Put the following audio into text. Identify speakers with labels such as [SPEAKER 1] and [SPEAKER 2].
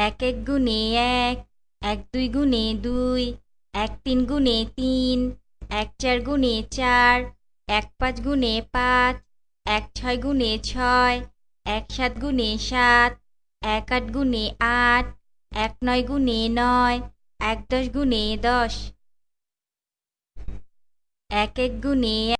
[SPEAKER 1] এক এক গুণে এক এক দুই গুণে দুই, এক তিন গুণে তিন, এক চার গুণে চার, এক পাঁচ গুণে পাঁচ, এক ছয় গুণে ছয়, এক সাত গুণে সাত, এক আট গুণে আট, এক নয় গুণে নয়, এক দশ গুণে দশ। এক এক গুণে